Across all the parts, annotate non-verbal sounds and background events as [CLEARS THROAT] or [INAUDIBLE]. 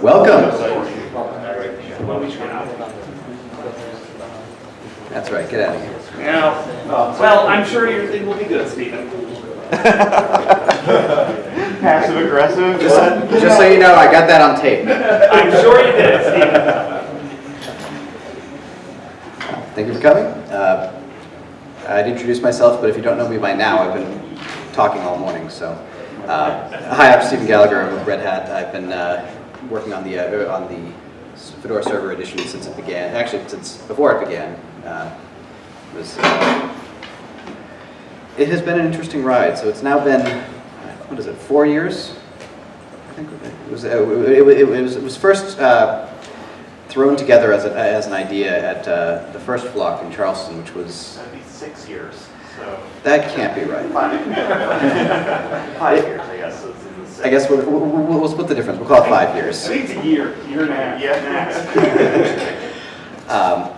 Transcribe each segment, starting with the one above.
Welcome. That's right, get out of here. Yeah. Well, I'm sure your thing will be good, Stephen. [LAUGHS] Passive aggressive. Just, just so you know, I got that on tape. I'm sure you did, Stephen. Thank you for coming. Uh, I'd introduce myself, but if you don't know me by now, I've been talking all morning, so. Uh, hi, I'm Stephen Gallagher, I'm with Red Hat. I've been uh, working on the, uh, on the Fedora Server Edition since it began, actually since before it began. Uh, it was, uh, it has been an interesting ride, so it's now been, what is it, four years? I think it was, uh, it, it, it was, it was first uh, thrown together as, a, as an idea at uh, the first flock in Charleston, which was, That'd be six years, so that can't be right. five. [LAUGHS] Five years, I guess, is in the six. I guess we'll, we'll, we'll split the difference, we'll call it five years. I think it's a year, year and a half. Yeah. [LAUGHS] Um,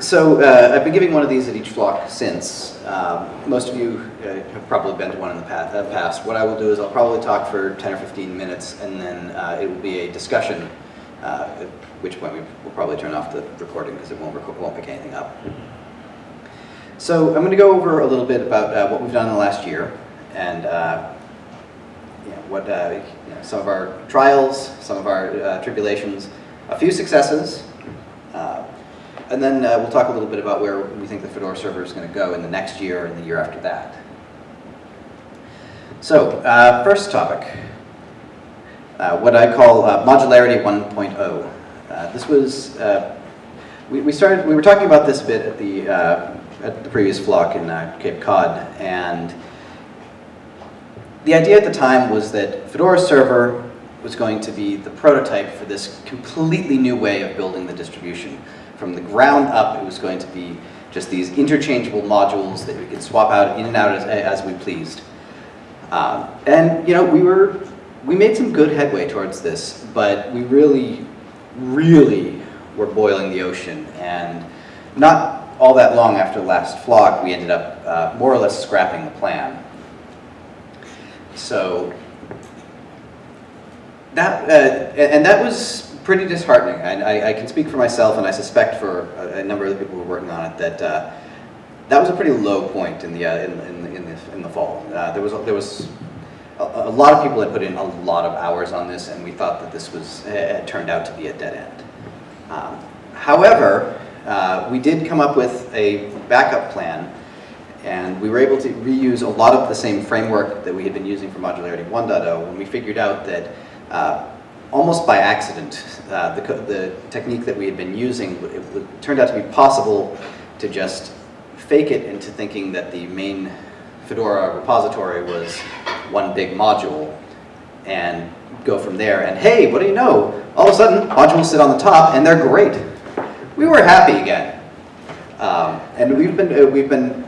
so uh, I've been giving one of these at each flock since. Um, most of you uh, have probably been to one in the past, uh, past. What I will do is I'll probably talk for 10 or 15 minutes and then uh, it will be a discussion, uh, at which point we will probably turn off the recording because it won't, rec- won't pick anything up. So I'm going to go over a little bit about uh, what we've done in the last year and uh, you know, what, uh, you know, some of our trials, some of our uh, tribulations, a few successes, uh, and then uh, we'll talk a little bit about where we think the Fedora server is going to go in the next year and the year after that. So, uh, first topic, uh, what I call modularity 1.0. Uh, this was, we, we started, we were talking about this a bit at the, at the previous flock in Cape Cod, and the idea at the time was that Fedora server was going to be the prototype for this completely new way of building the distribution. From the ground up, it was going to be just these interchangeable modules that we could swap out in and out as, as we pleased. Um, and you know, we were we made some good headway towards this, but we really, really were boiling the ocean. And not all that long after the last flock, we ended up uh, more or less scrapping the plan. So that uh, and that was pretty disheartening. I, I, I can speak for myself, and I suspect for a, a number of the people who were working on it that uh, that was a pretty low point in the uh, in, in, in the in the fall. Uh, there was there was a, lot of people had put in a lot of hours on this, and we thought that this was had turned out to be a dead end. Um, however, uh, we did come up with a backup plan, and we were able to reuse a lot of the same framework that we had been using for Modularity 1.0 when we figured out that uh, almost by accident, uh, the, the technique that we had been using, it, turned out to be possible to just fake it into thinking that the main Fedora repository was one big module and go from there. And hey, what do you know? All of a sudden, modules sit on the top and they're great. We were happy again. Um, and we've been, uh, we've been,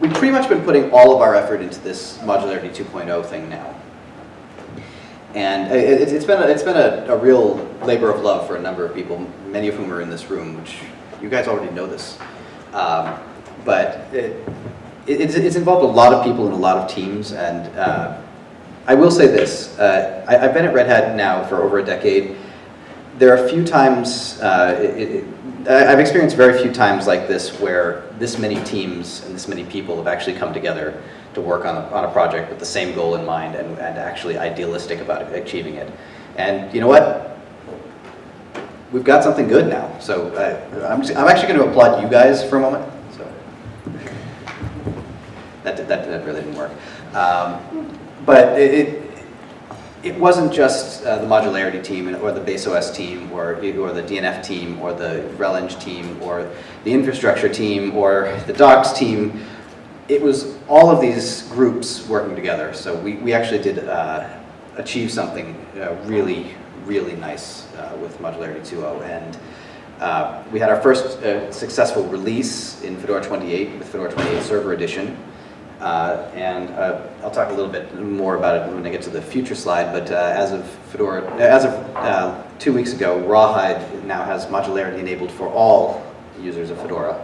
we've pretty much been putting all of our effort into this Modularity 2.0 thing now. And it, has been, a, it's been a, a, real labor of love for a number of people, many of whom are in this room, which you guys already know this. Um, but it, it's, it's, involved a lot of people and a lot of teams, and uh, I will say this, uh, I, have been at Red Hat now for over a decade. There are a few times, uh, I've experienced very few times like this where this many teams and this many people have actually come together to work on a, on a project with the same goal in mind and, and actually idealistic about achieving it. And you know what? We've got something good now. So uh, I'm, just, I'm actually going to applaud you guys for a moment. So that, that, that really didn't work. Um, but it, it, wasn't just uh, the modularity team or the base OS team or, or the DNF team or the RHEL team or the infrastructure team or the docs team it was all of these groups working together. So we, we actually did uh, achieve something uh, really, really nice uh, with Modularity 2.0. And uh, we had our first uh, successful release in Fedora 28 with Fedora 28 Server Edition. Uh, and I'll talk a little bit more about it when I get to the future slide, but as of Fedora, as of two weeks ago, Rawhide now has modularity enabled for all users of Fedora.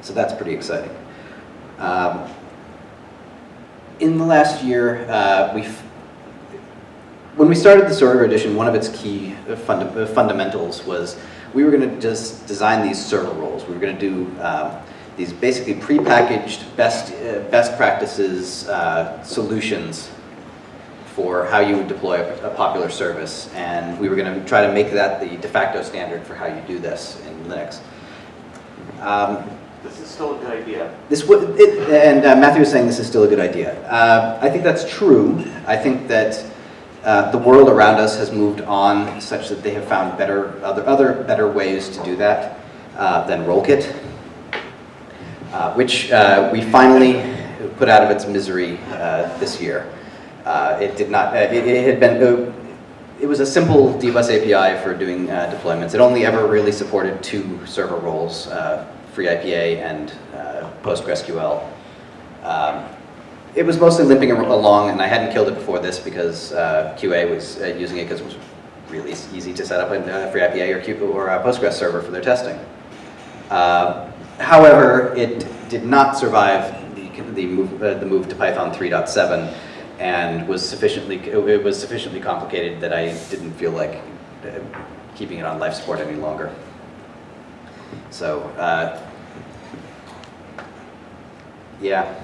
So that's pretty exciting. Um, in the last year, uh, we've when we started the server edition, one of its key uh, funda- uh, fundamentals was we were going to just design these server roles. We were going to do um, these basically prepackaged best uh, best practices uh, solutions for how you would deploy a, a popular service, and we were going to try to make that the de facto standard for how you do this in Linux. Um, This is still a good idea. this would, it, and uh, Matthew was saying this is still a good idea. Uh, I think that's true. I think that uh, the world around us has moved on such that they have found better, other, other better ways to do that uh, than Rolekit, uh, which uh, we finally put out of its misery uh, this year. Uh, it did not, uh, it, it had been, it was a simple dbus API for doing deployments. It only ever really supported two server roles, FreeIPA and PostgreSQL. Um, it was mostly limping along, and I hadn't killed it before this because uh, QA was uh, using it because it was really easy to set up a uh, FreeIPA or, or a Postgres server for their testing. However, it did not survive the, the, move, uh, the move to Python 3.7 and was sufficiently, it was sufficiently complicated that I didn't feel like uh, keeping it on life support any longer. So, uh, yeah.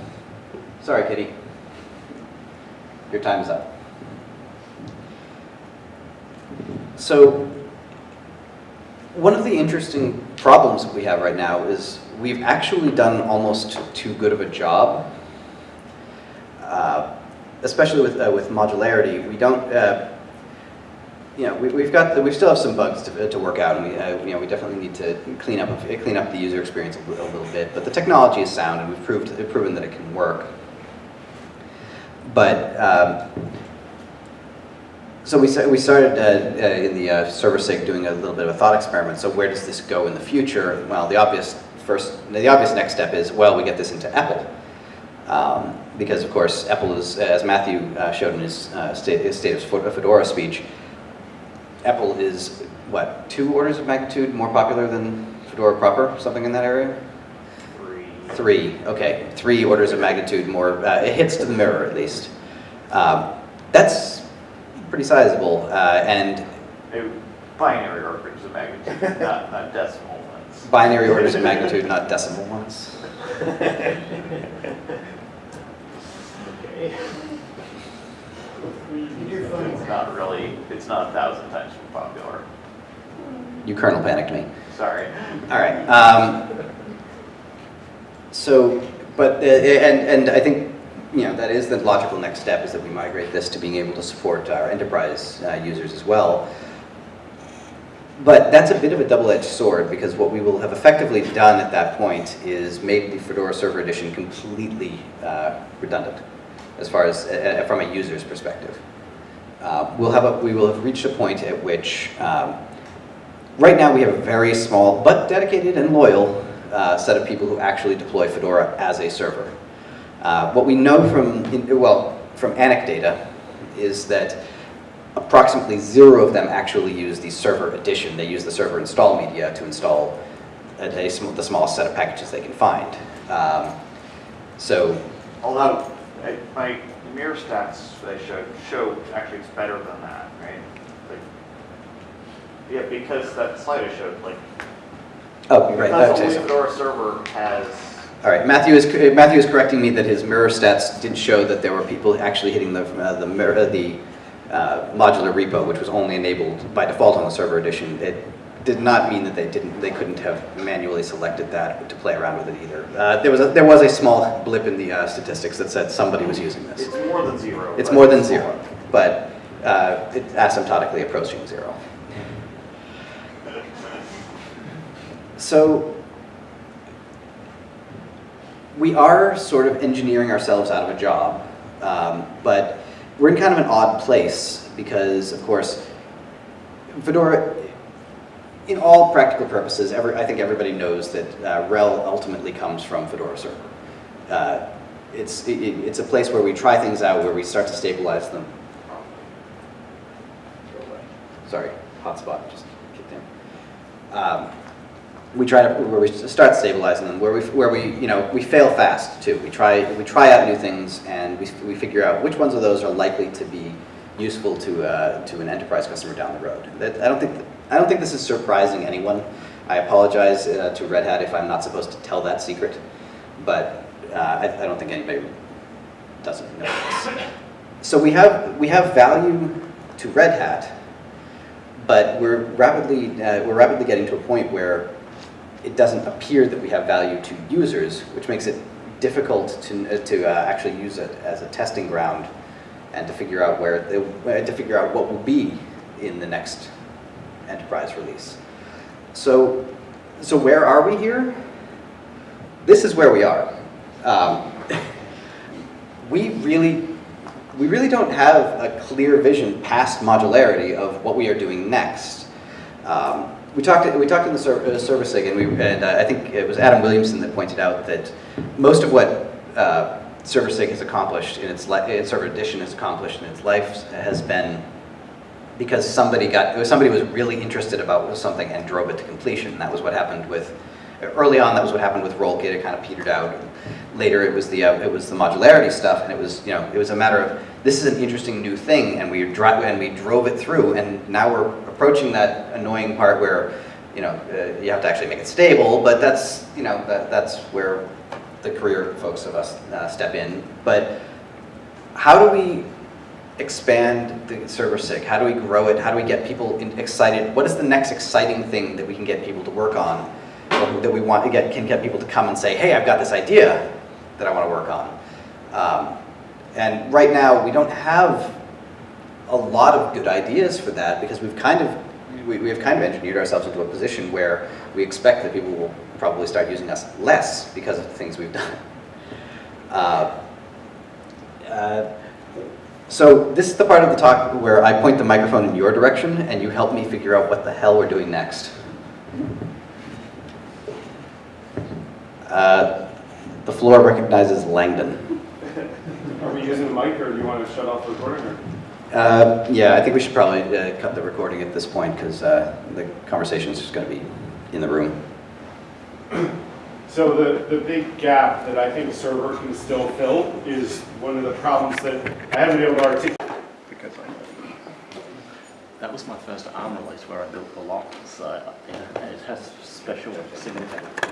Sorry, Kitty. Your time is up. So, one of the interesting problems that we have right now is we've actually done almost too good of a job, uh, especially with uh, with modularity. We don't, uh, you know, we, we've got the, we still have some bugs to, to work out, and we uh, you know we definitely need to clean up clean up the user experience a, a little bit. But the technology is sound, and we've proved proven that it can work. But um, so we, we started uh, uh, in the uh, server SIG doing a little bit of a thought experiment. So where does this go in the future? Well, the obvious first, the obvious next step is well, we get this into EPEL, um, because of course EPEL is, as Matthew uh, showed in his uh, state, his state of Fedora speech, EPEL is what two orders of magnitude more popular than Fedora proper, something in that area. Three. Three, okay, three orders of magnitude more, uh, it hits to the mirror at least. Um, that's pretty sizable, uh, and Maybe Binary orders of magnitude, not, not decimal. Binary orders of magnitude, not decimal ones. okay. It's not really, it's not a thousand times more popular. You kernel panicked me. Sorry. All right. Um, so, but, uh, and, and I think, you know, that is the logical next step is that we migrate this to being able to support our enterprise uh, users as well. But that's a bit of a double-edged sword because what we will have effectively done at that point is made the Fedora Server Edition completely uh, redundant as far as, uh, from a user's perspective. Uh, we'll have a, we will have reached a point at which um, Right now, we have a very small but dedicated and loyal uh, set of people who actually deploy Fedora as a server. Uh, what we know from, well, from Anecdata is that approximately zero of them actually use the server edition. They use the server install media to install a, a sm- the smallest set of packages they can find. Um, so, Although, I- my mirror stats they I showed, show actually it's better than that, right? Like, Yeah, because that slide I showed, like, oh, right. because only Fedora server has, All right, Matthew is, Matthew is correcting me that his mirror stats did show that there were people actually hitting the, uh, the, mirror- uh, the uh, modular repo, which was only enabled by default on the server edition. It did not mean that they didn't, they couldn't have manually selected that to play around with it either. Uh, there was a, there was a small blip in the uh, statistics that said somebody was using this. it's more than zero. It's more than small. zero, but uh, it's asymptotically approaching zero. So we are sort of engineering ourselves out of a job, um, but we're in kind of an odd place because, of course, Fedora, in all practical purposes, every, I think everybody knows that uh, RHEL ultimately comes from Fedora Server. Uh, it's, it, it- it's a place where we try things out, where we start to stabilize them. Sorry, hotspot just kicked in. Um, we try to where we start stabilizing them, where we where we you know we fail fast too. We try we try out new things and we we figure out which ones of those are likely to be useful to, uh, to an enterprise customer down the road. That, I, don't think, I don't think this is surprising anyone. I apologize uh, to Red Hat if I'm not supposed to tell that secret, but uh, I, I don't think anybody doesn't know this. So we have, we have value to Red Hat, but we're rapidly, uh, we're rapidly getting to a point where it doesn't appear that we have value to users, which makes it difficult to, uh, to uh, actually use it as a testing ground and to figure out where, the, to figure out what will be in the next enterprise release. So, so where are we here? This is where we are. Um, we really, we really don't have a clear vision past modularity of what we are doing next. Um, we talked, we talked in the uh, service and, we, and uh, I think it was Adam Williamson that pointed out that most of what uh, server SIG has accomplished in its, its server edition has accomplished in its life has been because somebody got somebody was really interested about something and drove it to completion. That was what happened with early on. That was what happened with Rolekit. It kind of petered out. Later, it was the uh, it was the modularity stuff, and it was you know it was a matter of this is an interesting new thing, and we and we drove it through, and now we're approaching that annoying part where you know uh, you have to actually make it stable, but that's you know that, that's where the career folks of us uh, step in. But how do we expand the server SIG? How do we grow it? How do we get people excited? What is the next exciting thing that we can get people to work on? That we want to get, can get people to come and say, hey, I've got this idea that I want to work on. Um, and right now, we don't have a lot of good ideas for that because we've kind of, we, we have kind of engineered ourselves into a position where we expect that people will probably start using us less because of the things we've done. [LAUGHS] Uh, uh, so this is the part of the talk where I point the microphone in your direction and you help me figure out what the hell we're doing next. Uh, the floor recognizes Langdon. [LAUGHS] Are we using the mic or do you want to shut off the recording? Or? Uh, yeah, I think we should probably uh, cut the recording at this point because uh, the conversation is just going to be in the room. So the, the big gap that I think server can still fill is one of the problems that I haven't been able to articulate. because I, that was my first ARM release where I built the lock, so yeah, it has special significance.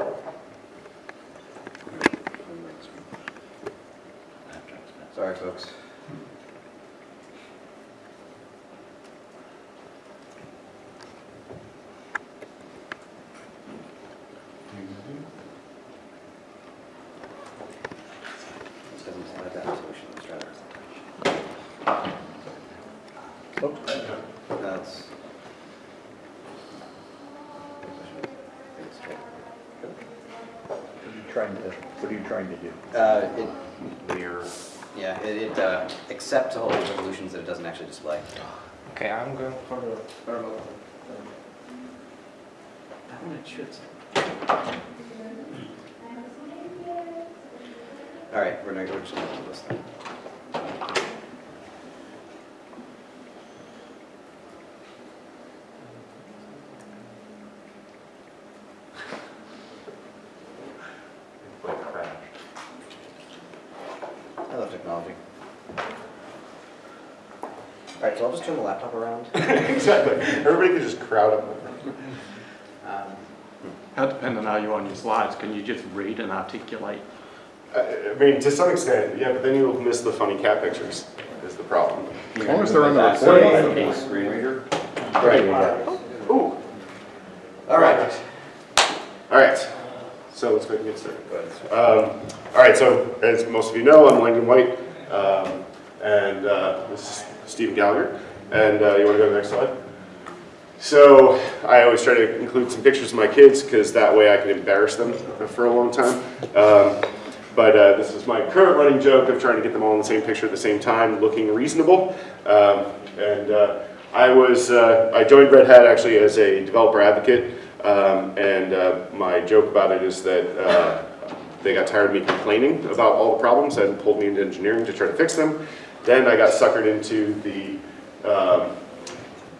Sorry, folks. This doesn't slide that resolution, let's that. That's. What are you trying to, what are you trying to do? Uh, it, yeah, it, it uh, accepts all the resolutions that it doesn't actually display. Okay, I'm going for the parallel. That one it should say. All right, we're not, we're just gonna do this then. I love technology. All right, so I'll just turn the laptop around. [LAUGHS] Exactly. Everybody can just crowd up. Um, How dependent are you on your slides? Can you just read and articulate? I I mean, to some extent, yeah, but then you'll miss the funny cat pictures, is the problem. As long as they're on the recording. Screen reader? Right. Ooh, All right. all right. So let's go ahead and get started. Um, all right, so as most of you know, I'm Langdon White, um, and uh, this is Stephen Gallagher. And uh, you want to go to the next slide? So I always try to include some pictures of my kids because that way I can embarrass them for a long time. Um, but uh, this is my current running joke of trying to get them all in the same picture at the same time, looking reasonable. Um, and uh, I was, uh, I joined Red Hat actually as a developer advocate, um, and uh, my joke about it is that uh, they got tired of me complaining about all the problems and pulled me into engineering to try to fix them. Then I got suckered into the, um,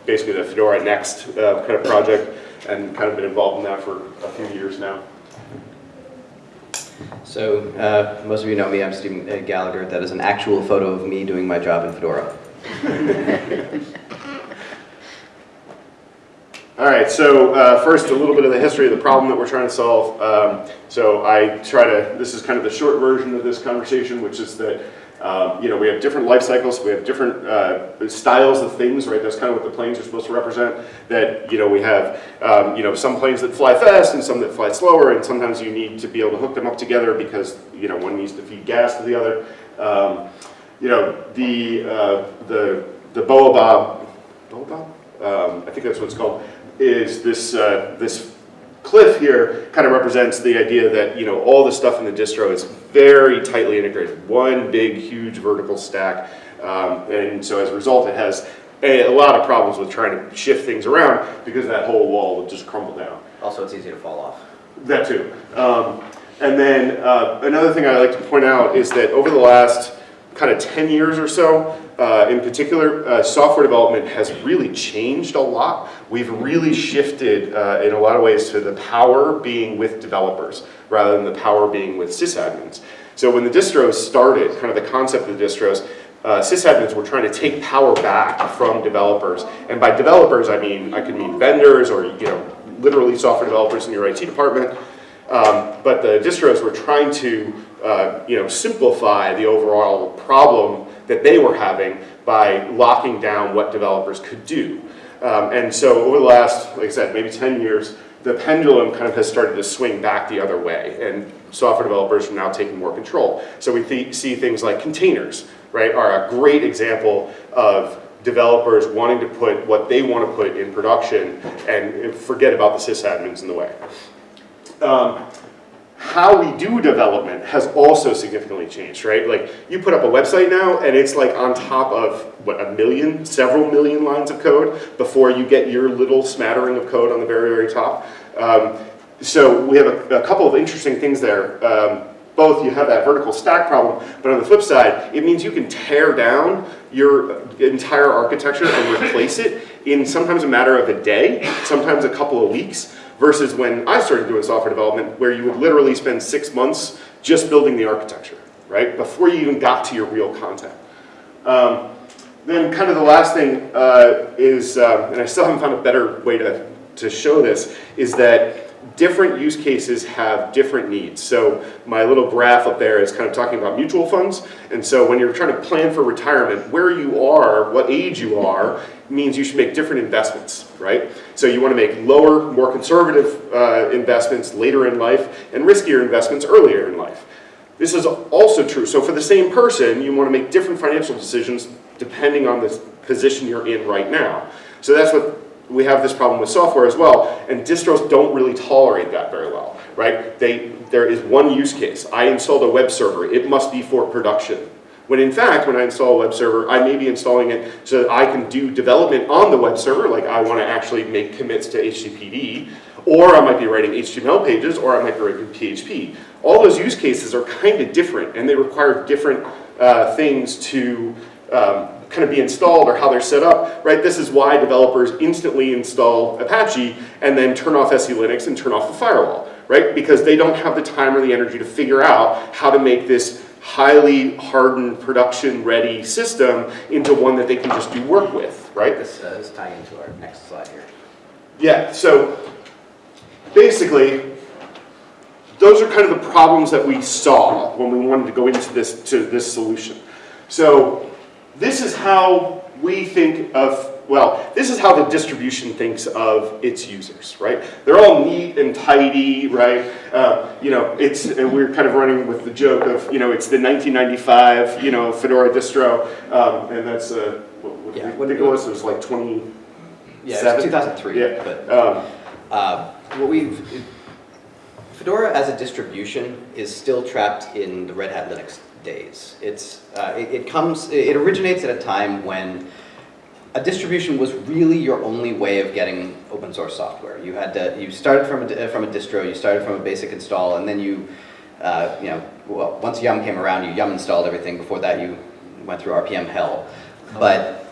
basically the Fedora Next uh, kind of project, and kind of been involved in that for a few years now. So, uh, most of you know me, I'm Stephen uh, Gallagher. That is an actual photo of me doing my job in Fedora. [LAUGHS] All right, so uh, first, a little bit of the history of the problem that we're trying to solve. Um, so I try to, this is kind of the short version of this conversation, which is that, um, you know, we have different life cycles, we have different uh, styles of things, right? That's kind of what the planes are supposed to represent. That, you know, we have, um, you know, some planes that fly fast and some that fly slower, and sometimes you need to be able to hook them up together because, you know, one needs to feed gas to the other. Um, you know, the, uh, the, the Boab, Boab? Um, I think that's what it's called, is this, uh, this cliff here kind of represents the idea that, you know, all the stuff in the distro is very tightly integrated. One big, huge vertical stack. Um, and so as a result, it has a, a lot of problems with trying to shift things around because that whole wall will just crumble down. Also, it's easy to fall off. That too. Um, and then uh, another thing I like to point out is that over the last kind of 10 years or so, uh, in particular, uh, software development has really changed a lot. We've really shifted uh, in a lot of ways to the power being with developers rather than the power being with sysadmins. So when the distros started, kind of the concept of the distros, uh, sysadmins were trying to take power back from developers. And by developers, I mean, I could mean vendors or, you know, literally software developers in your IT department. Um, but the distros were trying to, uh, you know, simplify the overall problem that they were having by locking down what developers could do. Um, and so over the last, like I said, maybe 10 years, the pendulum kind of has started to swing back the other way, and software developers are now taking more control. So we th see things like containers, right, are a great example of developers wanting to put what they want to put in production and forget about the sysadmins in the way. Um, how we do development has also significantly changed, right? Like you put up a website now and it's like on top of what a million, several million lines of code before you get your little smattering of code on the very, very top. Um, so we have a, a, couple of interesting things there. Um, both you have that vertical stack problem, but on the flip side, it means you can tear down your entire architecture and replace it in sometimes a matter of a day, sometimes a couple of weeks versus when I started doing software development where you would literally spend six months just building the architecture, right? Before you even got to your real content. Um, then kind of the last thing uh, is, uh, and I still haven't found a better way to, to show this, is that different use cases have different needs. So my little graph up there is kind of talking about mutual funds. And so when you're trying to plan for retirement, where you are, what age you are, means you should make different investments, right? So you want to make lower, more conservative uh, investments later in life and riskier investments earlier in life. This is also true. So for the same person, you want to make different financial decisions depending on the position you're in right now. So that's what we have this problem with software as well, and distros don't really tolerate that very well, right? They, there is one use case. I installed a web server. It must be for production. When in fact, when I install a web server, I may be installing it so that I can do development on the web server, like I want to actually make commits to HTTPD, or I might be writing HTML pages, or I might be writing PHP. All those use cases are kind of different, and they require different uh, things to um, kind of be installed or how they're set up, right? This is why developers instantly install Apache and then turn off SE Linux and turn off the firewall, right? Because they don't have the time or the energy to figure out how to make this highly hardened, production-ready system into one that they can just do work with, right? This uh, is tying into our next slide here. Yeah, so basically, those are kind of the problems that we saw when we wanted to go into this, to this solution. So this is how we think of well, this is how the distribution thinks of its users, right? They're all neat and tidy, right? Uh, you know, it's, and we're kind of running with the joke of, you know, it's the 1995, you know, Fedora distro, um, and that's, uh, what, what, Yeah. what it was, it was like 20, Yeah, Seven? it's 2003. Yeah. But um, uh, what we've Fedora as a distribution is still trapped in the Red Hat Linux days. It's uh, it, it comes it originates at a time when a distribution was really your only way of getting open source software. You had to, you started from a, from a distro, you started from a basic install, and then you, uh, you know, well, once Yum came around, you Yum installed everything. Before that, you went through RPM hell. But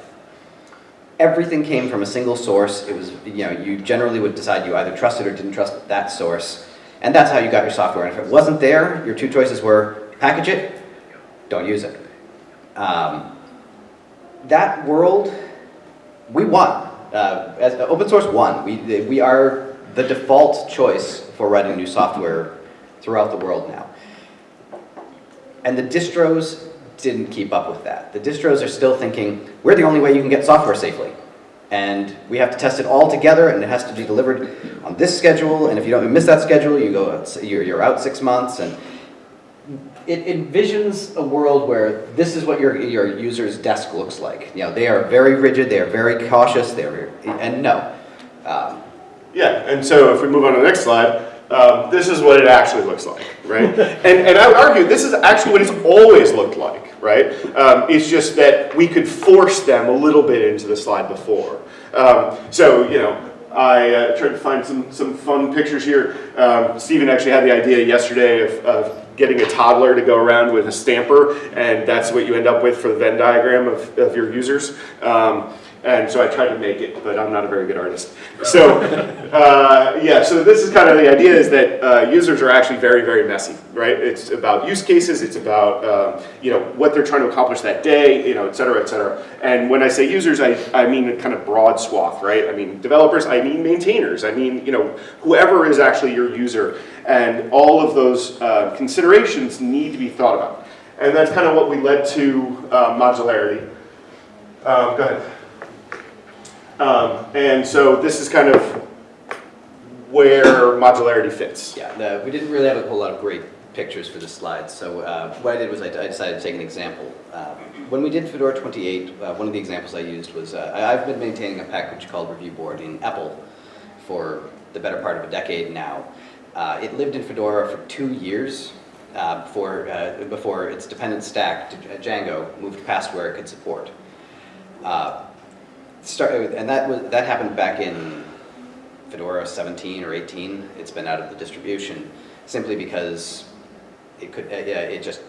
everything came from a single source. It was, you know, you generally would decide you either trusted or didn't trust that source. And that's how you got your software. And if it wasn't there, your two choices were package it, don't use it. Um, that world, we won. Uh, as open source won. We, we are the default choice for writing new software throughout the world now. And the distros didn't keep up with that. The distros are still thinking, we're the only way you can get software safely. And we have to test it all together, and it has to be delivered on this schedule, and if you don't miss that schedule, you go, you're, you're out six months, and it envisions a world where this is what your, your user's desk looks like. You know, they are very rigid, they are very cautious, they're, and no. Um, Yeah, and so if we move on to the next slide, um, this is what it actually looks like, right? [LAUGHS] and, and I would argue this is actually what it's always looked like, right? Um, it's just that we could force them a little bit into the slide before. Um, so, you know, I uh, tried to find some, some fun pictures here. Um, Stephen actually had the idea yesterday of, of getting a toddler to go around with a stamper, and that's what you end up with for the Venn diagram of, of your users. Um, and so I tried to make it, but I'm not a very good artist. So, uh, yeah, so this is kind of the idea is that uh, users are actually very, very messy, right? It's about use cases, it's about, um, you know, what they're trying to accomplish that day, you know, et cetera, et cetera. And when I say users, I, I mean a kind of broad swath, right? I mean developers, I mean maintainers, I mean, you know, whoever is actually your user. And all of those uh, considerations need to be thought about. And that's kind of what we led to uh, modularity. Um, go ahead. Um, and so this is kind of where modularity fits. Yeah, no, we didn't really have a whole lot of great pictures for the slides, so uh, what I did was I, I decided to take an example. Um, when we did Fedora 28, uh, one of the examples I used was, uh, I- I've been maintaining a package called Review Board in EPEL for the better part of a decade now. Uh, it lived in Fedora for two years uh, before, uh, before its dependent stack, Django, moved past where it could support. Uh, start, and that was that happened back in Fedora 17 or 18. It's been out of the distribution simply because it could, uh, yeah, it just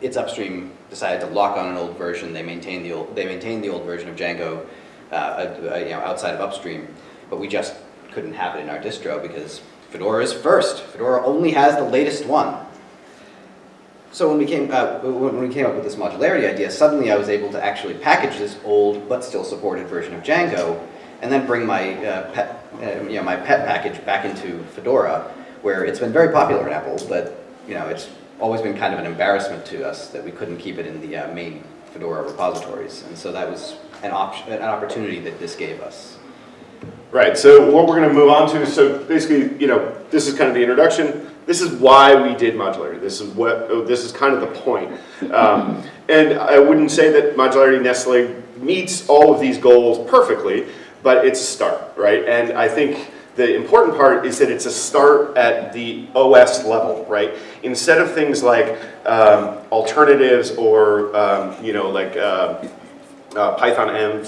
its upstream decided to lock on an old version. They maintained the old they maintained the old version of Django, uh, uh, you know, outside of upstream, but we just couldn't have it in our distro because Fedora is first. Fedora only has the latest one. So when we came uh, when we came up with this modularity idea, suddenly I was able to actually package this old but still supported version of Django, and then bring my uh, pet uh, you know my pet package back into Fedora, where it's been very popular in EPEL, but you know it's always been kind of an embarrassment to us that we couldn't keep it in the uh, main Fedora repositories, and so that was an option, an opportunity that this gave us. Right, so what we're going to move on to, so basically, you know, this is kind of the introduction. This is why we did modularity. This is what, oh, this is kind of the point. Um, and I wouldn't say that modularity necessarily meets all of these goals perfectly, but it's a start, right? And I think the important part is that it's a start at the OS level, right? Instead of things like um, alternatives or, um, you know, like uh, uh, Python M,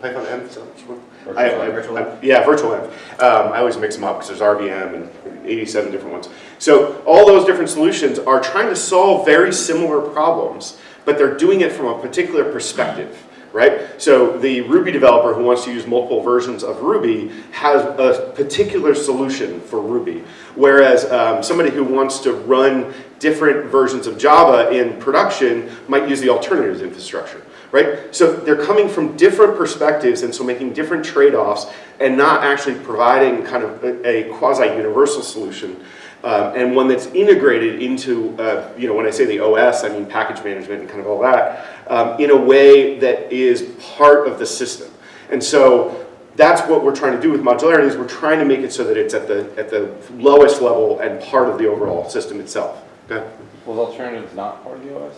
Python env, is that what you want? I- I- Virtual I- Yeah, virtual env. Um, I always mix them up because there's RVM and 87 different ones. So all those different solutions are trying to solve very similar problems, but they're doing it from a particular perspective, right? So the Ruby developer who wants to use multiple versions of Ruby has a particular solution for Ruby, whereas um, somebody who wants to run different versions of Java in production might use the alternatives infrastructure right? So they're coming from different perspectives and so making different trade-offs and not actually providing kind of a, a quasi-universal solution um, and one that's integrated into, uh, you know, when I say the OS, I mean package management and kind of all that, um, in a way that is part of the system. And so that's what we're trying to do with modularity is we're trying to make it so that it's at the, at the lowest level and part of the overall system itself. Okay? Was alternatives not part of the OS?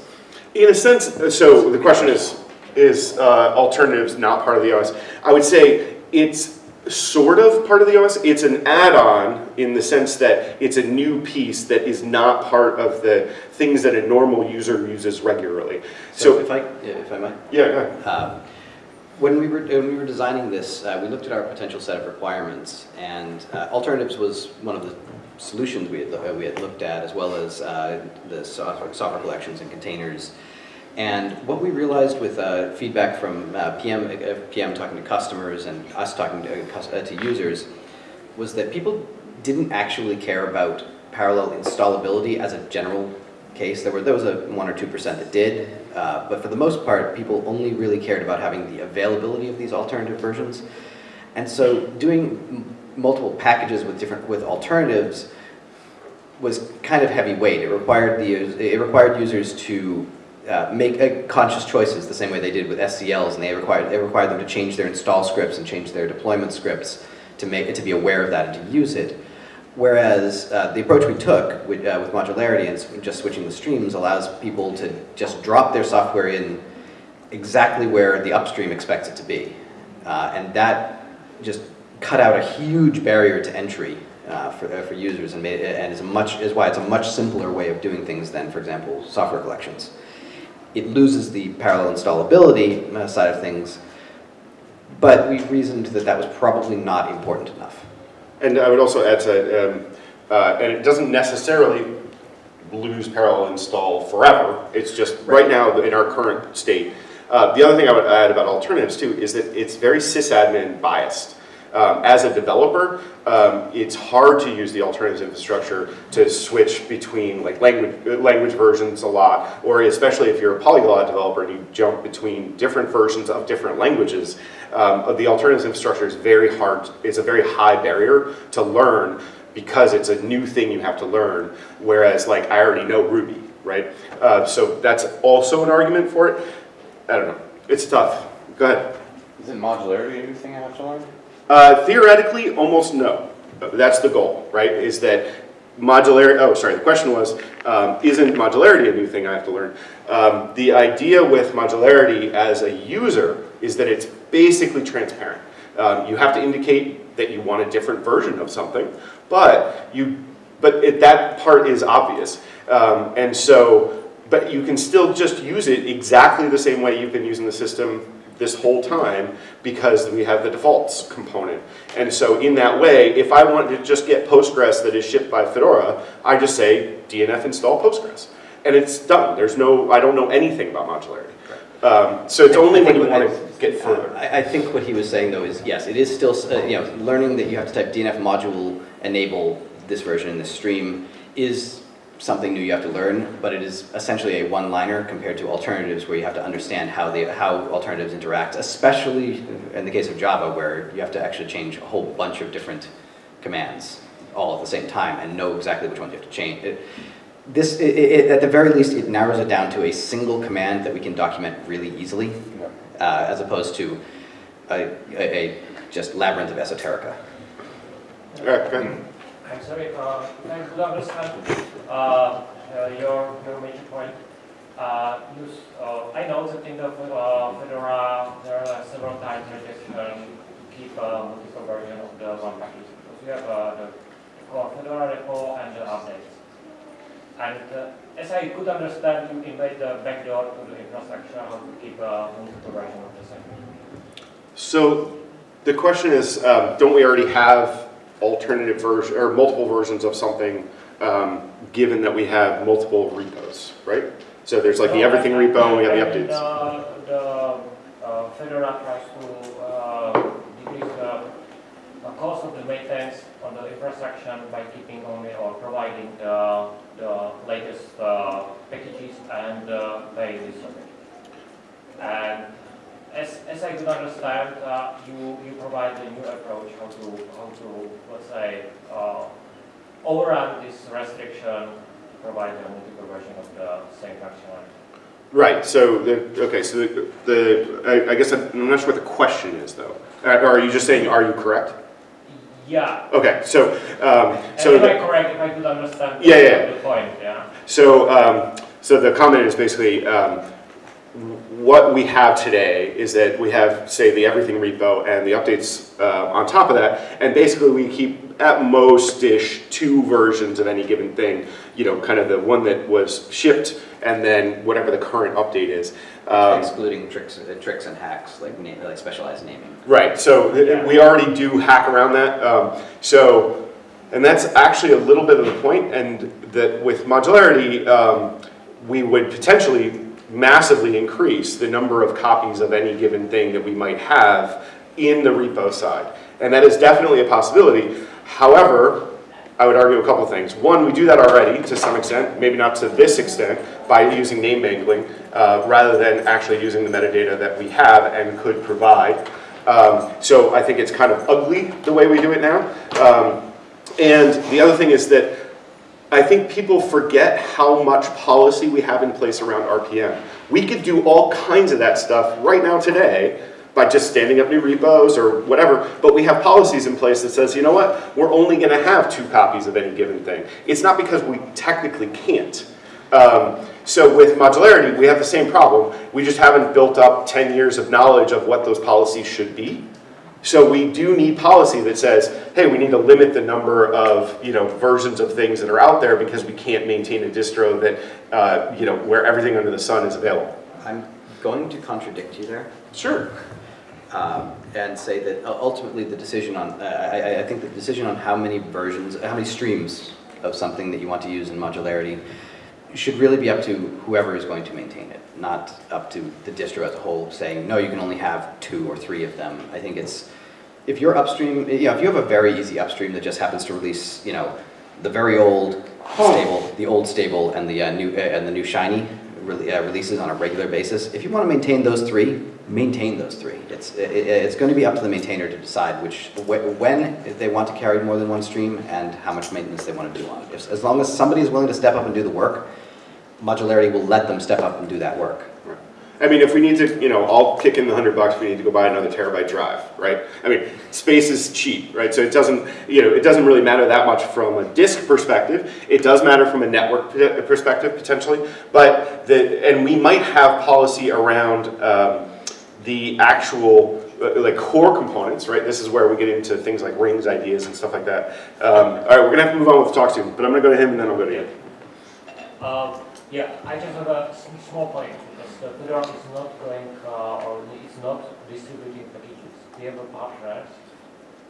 In a sense, so the question is, is uh, alternatives not part of the OS? I would say it's sort of part of the OS. It's an add-on in the sense that it's a new piece that is not part of the things that a normal user uses regularly. So, So, if I if I might. yeah, go ahead. Um, When we were, when we were designing this, uh, we looked at our potential set of requirements, and uh, alternatives was one of the solutions we had, uh, we had looked at, as well as uh, the software, software collections and containers. And what we realized with uh, feedback from uh, PM, uh, PM talking to customers and us talking to, uh, to users, was that people didn't actually care about parallel installability as a general case. There were there was a one or two percent that did, but for the most part, people only really cared about having the availability of these alternative versions. And so, doing multiple packages with different with alternatives was kind of heavyweight. It required the it required users to uh, make uh, conscious choices the same way they did with SCLs, and they required they required them to change their install scripts and change their deployment scripts to make to be aware of that and to use it. Whereas uh, the approach we took with, uh, with modularity and just switching the streams allows people to just drop their software in exactly where the upstream expects it to be. Uh, and that just cut out a huge barrier to entry uh, for, uh, for users and, made, and is, a much, is why it's a much simpler way of doing things than, for example, software collections. It loses the parallel installability uh, side of things, but we reasoned that that was probably not important enough. And I would also add to, um, uh, and it doesn't necessarily lose parallel install forever. It's just right now in our current state. Uh, the other thing I would add about alternatives too is that it's very sysadmin biased. Um, as a developer, um, it's hard to use the alternatives infrastructure to switch between like language uh, language versions a lot, or especially if you're a polyglot developer and you jump between different versions of different languages. Um, the alternatives infrastructure is very hard. It's a very high barrier to learn because it's a new thing you have to learn. Whereas like I already know Ruby, right? Uh, so that's also an argument for it. I don't know. It's tough. Go ahead. Isn't modularity a new thing I have to learn? Uh, theoretically, almost no. That's the goal, right? Is that modularity, oh, sorry, the question was, um, isn't modularity a new thing I have to learn? Um, the idea with modularity as a user is that it's basically transparent. Um, you have to indicate that you want a different version of something, but you, but it, that part is obvious. Um, and so, but you can still just use it exactly the same way you've been using the system this whole time because we have the defaults component. And so in that way, if I want to just get Postgres that is shipped by Fedora, I just say DNF install Postgres. And it's done. There's no, I don't know anything about modularity. Um, so it's I only when you want to get further. I, I think what he was saying though is, yes, it is still, uh, you know, learning that you have to type DNF module enable this version in this stream is something new you have to learn, but it is essentially a one-liner compared to alternatives where you have to understand how they, how alternatives interact, especially in the case of Java where you have to actually change a whole bunch of different commands all at the same time and know exactly which ones you have to change. It, this, i i at the very least, it narrows it down to a single command that we can document really easily, uh, as opposed to a, a, a just labyrinth of esoterica. All right, go ahead. I'm sorry, uh, I could understand uh, uh, your, your major point. Uh, use, uh, I know that in the uh, Fedora, there are several times rejection to keep a multiple version of the one package. Because you have uh, the uh, Fedora repo and the updates. And uh, as I could understand, you invite the backdoor to the infrastructure to keep a multiple version of the same. So the question is, um, don't we already have alternative version or multiple versions of something, um, given that we have multiple repos, right? So there's like the everything repo and we have the updates. The, the uh, Fedora tries to uh, decrease the cost of the maintenance on the infrastructure by keeping only or providing the, the latest uh, packages and uh, of it. And as, I could understand, uh, you, you provide a new approach how to, how to, let's say, uh, overrun this restriction, provide a multiple version of the same functionality. Right, so the, okay, so the, the I, I guess I'm I'm not sure what the question is though. Uh, are you just saying, are you correct? Yeah, Okay, so, um, so. if I correct, if I could understand Yeah, yeah. the point, yeah. So, um, so the comment is basically, um, what we have today is that we have, say, the everything repo and the updates uh, on top of that, and basically we keep at most-ish two versions of any given thing, you know, kind of the one that was shipped and then whatever the current update is. Um, Excluding tricks, uh, tricks and hacks, like na- like specialized naming. Right, so th- we already do hack around that. Um, so, and that's actually a little bit of the point, and that with modularity, um, we would potentially massively increase the number of copies of any given thing that we might have in the repo side. And that is definitely a possibility. However, I would argue a couple things. One, we do that already to some extent, maybe not to this extent, by using name mangling, uh, rather than actually using the metadata that we have and could provide. Um, so I think it's kind of ugly the way we do it now. Um, and the other thing is that I think people forget how much policy we have in place around RPM. We could do all kinds of that stuff right now today by just standing up new repos or whatever, but we have policies in place that says, you know what, we're only gonna have two copies of any given thing. It's not because we technically can't. Um, so with modularity, we have the same problem. We just haven't built up 10 years of knowledge of what those policies should be. So we do need policy that says, hey, we need to limit the number of you know versions of things that are out there because we can't maintain a distro that uh, you know where everything under the sun is available. I'm going to contradict you there. Sure. um, and say that ultimately the decision on, uh, I, I- I think the decision on how many versions, how many streams of something that you want to use in modularity should really be up to whoever is going to maintain it, not up to the distro as a whole saying, no, you can only have two or three of them. I think it's, if you're upstream, you know, if you have a very easy upstream that just happens to release, you know, the very old stable, the old stable and the uh, new, uh, and the new shiny re- uh, releases on a regular basis, if you want to maintain those three, maintain those three. It's, it, it- it's going to be up to the maintainer to decide which, wh- when if they want to carry more than one stream and how much maintenance they want to do on it. If- As long as somebody is willing to step up and do the work, modularity will let them step up and do that work. Right. I mean, if we need to, you know, I'll kick in the hundred bucks. We need to go buy another terabyte drive, right? I mean, space is cheap, right? So it doesn't, you know, it doesn't really matter that much from a disk perspective. It does matter from a network perspective potentially, but the and we might have policy around um, the actual uh, like core components, right? This is where we get into things like rings ideas and stuff like that. Um, all right, we're gonna have to move on with the talk to, but I'm gonna go to him and then I'll go to you. Um, Yeah, I just have a small point, because the Fedora is not going, uh, or it's not distributing packages. We have a partners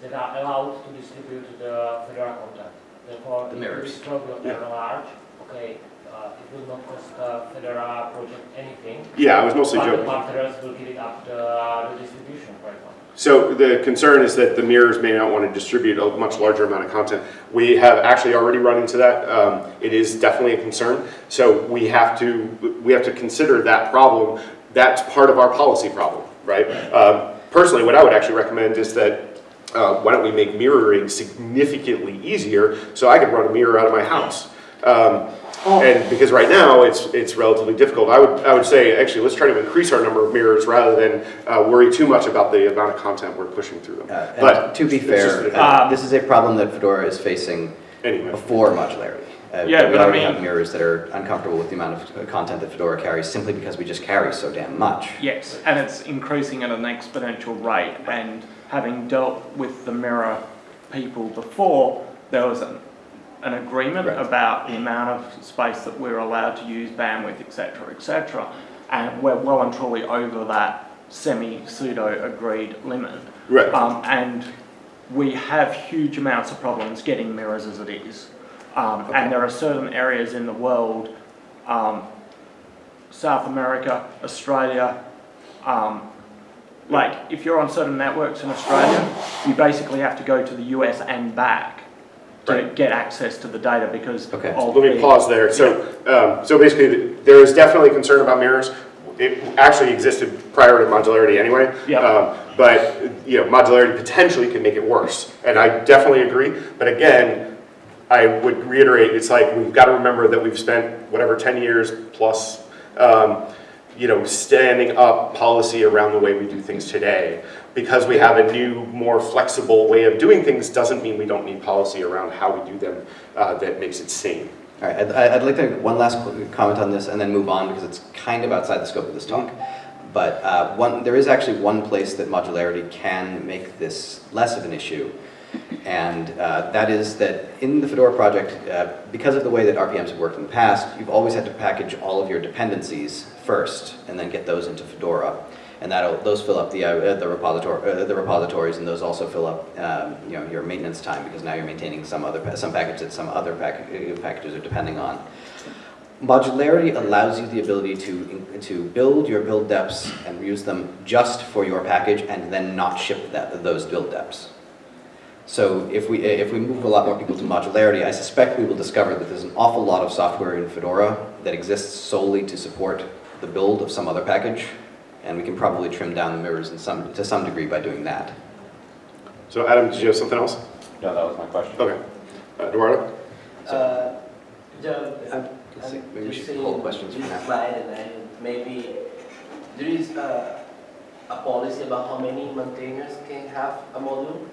that are allowed to distribute the Fedora content. Therefore, The if mirrors. this problem Yeah. large, okay, uh, it will not cost the Fedora project anything. Yeah, I was mostly But the joking. partners will give it up the, the distribution, for example. So the concern is that the mirrors may not want to distribute a much larger amount of content. We have actually already run into that. Um, it is definitely a concern. So we have to we have to consider that problem. That's part of our policy problem, right? Um, personally, what I would actually recommend is that uh, why don't we make mirroring significantly easier so I could run a mirror out of my house. Um, and because right now it's it's relatively difficult, I would I would say actually let's try to increase our number of mirrors rather than uh, worry too much about the amount of content we're pushing through them. Uh, but to be fair, just- uh, this is a problem that Fedora is facing anyway, before modularity. Uh, Yeah, we but I already mean- have mirrors that are uncomfortable with the amount of uh, content that Fedora carries simply because we just carry so damn much. Yes, and it's increasing at an exponential rate. And having dealt with the mirror people before, there was an, an agreement Right. about the amount of space that we're allowed to use, bandwidth, etc., etc. And we're well and truly over that semi-pseudo agreed limit. right. Um, and we have huge amounts of problems getting mirrors as it is. Um, Okay. And there are certain areas in the world, um, South America, Australia, um, like if you're on certain networks in Australia, you basically have to go to the US and back to Right. get access to the data because Okay. of Let me pause there. So, um, so basically, there is definitely concern about mirrors. It actually existed prior to modularity anyway. Yeah. Um, but you know, modularity potentially can make it worse, and I definitely agree. But again, I would reiterate, it's like we've got to remember that we've spent whatever 10 years plus, um, you know, standing up policy around the way we do things today. Because we have a new, more flexible way of doing things doesn't mean we don't need policy around how we do them uh, that makes it sane. All right, I'd, I'd like to, one last comment on this and then move on because it's kind of outside the scope of this talk. But uh, one, there is actually one place that modularity can make this less of an issue, and uh, that is that in the Fedora project, uh, because of the way that RPMs have worked in the past, you've always had to package all of your dependencies first, and then get those into Fedora. And that those fill up the uh, the repository uh, the repositories, and those also fill up um, you know your maintenance time because now you're maintaining some other some package that some other uh, packages are depending on. Modularity allows you the ability to, to build your build deps and use them just for your package and then not ship that, those build deps. So if we, if we move a lot more people to modularity, I suspect we will discover that there's an awful lot of software in Fedora that exists solely to support the build of some other package, and we can probably trim down the mirrors in some, to some degree by doing that. So Adam, did you have something else? No, that was my question. Okay. Uh, Eduardo? Uh, the, I'm, Let's see, maybe we just should saying hold questions for this now. slide and I, maybe there is a, a policy about how many maintainers can have a module?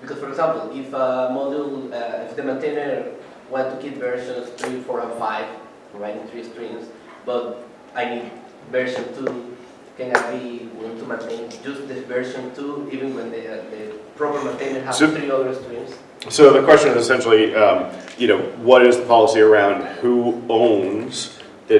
Because for example, if a module, uh, if the maintainer want to keep versions three, four, and five, providing three streams, but I need version two, can I be willing to maintain just the version two, even when the, the proper maintainer has So- three other streams? So the question is essentially, um, you know, what is the policy around who owns the,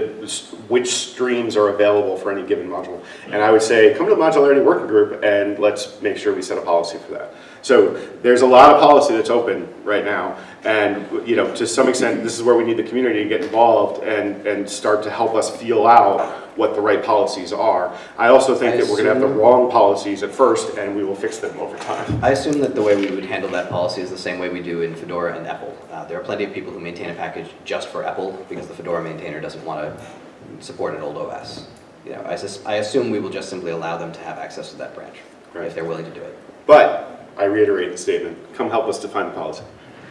which streams are available for any given module? And I would say, come to the modularity working group and let's make sure we set a policy for that. So there's a lot of policy that's open right now. And, you know, to some extent, this is where we need the community to get involved and, and start to help us feel out what the right policies are. I also think that we're gonna have the wrong policies at first and we will fix them over time. I assume that the way we would handle that policy is the same way we do in Fedora and EPEL. Uh, there are plenty of people who maintain a package just for EPEL because the Fedora maintainer doesn't want to support an old OS. You know, I, I assume we will just simply allow them to have access to that branch Right. if they're willing to do it. But I reiterate the statement, come help us define the policy.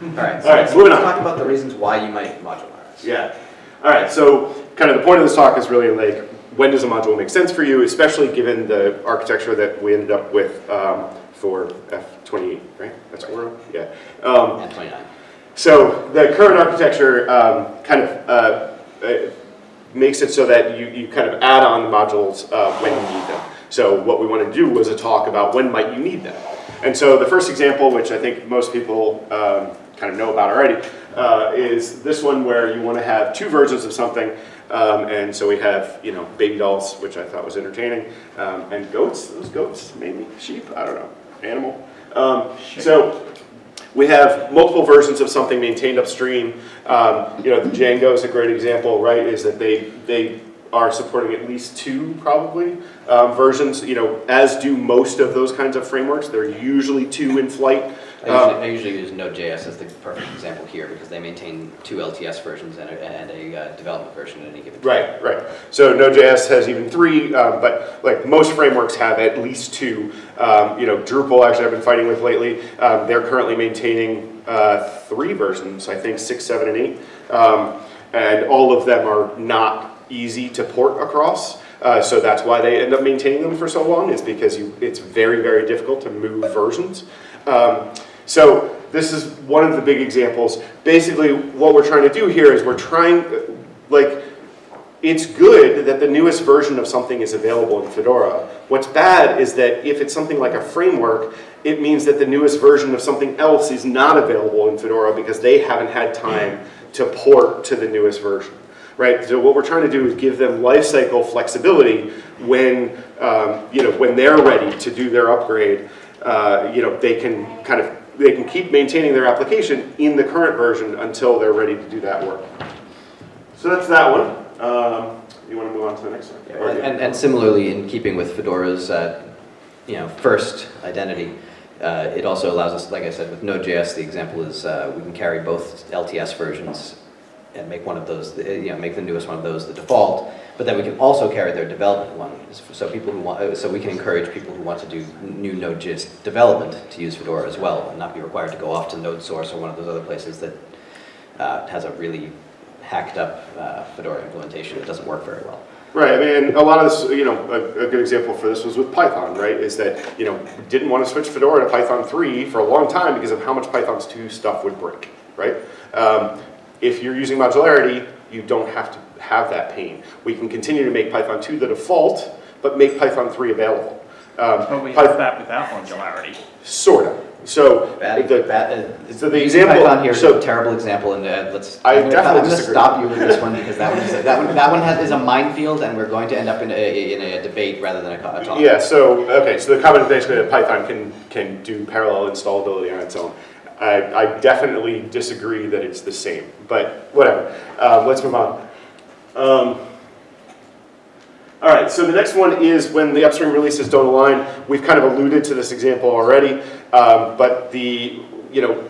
All right. All right, moving on. Let's talk about the reasons why you might modularize. Yeah. All right, so kind of the point of this talk is really like, when does a module make sense for you, especially given the architecture that we ended up with um, for F28, right? That's what we're on? Yeah. Um, And 29. so the current architecture um, kind of uh, uh, makes it so that you, you kind of add on the modules uh, when you need them. So what we want to do was a talk about when might you need them. And so the first example, which I think most people um, kind of know about already, uh, is this one where you want to have two versions of something. Um, and so we have, you know, baby dolls, which I thought was entertaining, um, and goats, those goats, maybe sheep, I don't know, animal. Um, so we have multiple versions of something maintained upstream. Um, you know, the Django is a great example, right? Is that they they are supporting at least two probably um, versions. You know, as do most of those kinds of frameworks. There are usually two in flight. I Um, usually, I usually use Node.js as the perfect example here because they maintain two LTS versions and a, and a uh, development version at any given time. Right, right. So Node.js has even three, um, but like most frameworks have at least two. Um, you know, Drupal actually I've been fighting with lately. Um, they're currently maintaining uh, three versions, I think six, seven, and eight, um, and all of them are not easy to port across. Uh, so that's why they end up maintaining them for so long is because you, it's very, very difficult to move versions. Um, so this is one of the big examples. Basically, what we're trying to do here is we're trying, like, it's good that the newest version of something is available in Fedora. What's bad is that if it's something like a framework, it means that the newest version of something else is not available in Fedora because they haven't had time to port to the newest version. Right, so what we're trying to do is give them lifecycle flexibility when, um, you know, when they're ready to do their upgrade, uh, you know, they can kind of, they can keep maintaining their application in the current version until they're ready to do that work. So that's that one. Um, you want to move on to the next one? Or- And, and similarly, in keeping with Fedora's, uh, you know, first identity, uh, it also allows us, like I said, with Node.js, the example is uh, we can carry both LTS versions and make one of those, uh, you know, make the newest one of those the default. But then we can also carry their development one. So people who want, so we can encourage people who want to do new Node.js development to use Fedora as well, and not be required to go off to NodeSource or one of those other places that uh, has a really hacked up uh, Fedora implementation that doesn't work very well. Right, I mean, a lot of this, you know, a, a good example for this was with Python, right? Is that, you know, didn't want to switch Fedora to Python 3 for a long time because of how much Python 2 stuff would break, right? Um, if you're using modularity, you don't have to have that pain. We can continue to make Python 2 the default, but make Python 3 available. Um, But we Py- have that without modularity. Sort of. So, Bad, the, bad, uh, so the example, Python here is so a terrible example, and uh, let's. I I'm gonna- definitely I'm gonna stop you with this one because that one is that one that one has, is a minefield, and we're going to end up in a in a debate rather than a, a talk. Yeah, so, okay, so the comment is basically that Python can, can do parallel installability on its own. I, I definitely disagree that it's the same, but whatever. Um, let's move on. Um, all right, so the next one is when the upstream releases don't align. We've kind of alluded to this example already, um, but the, you know,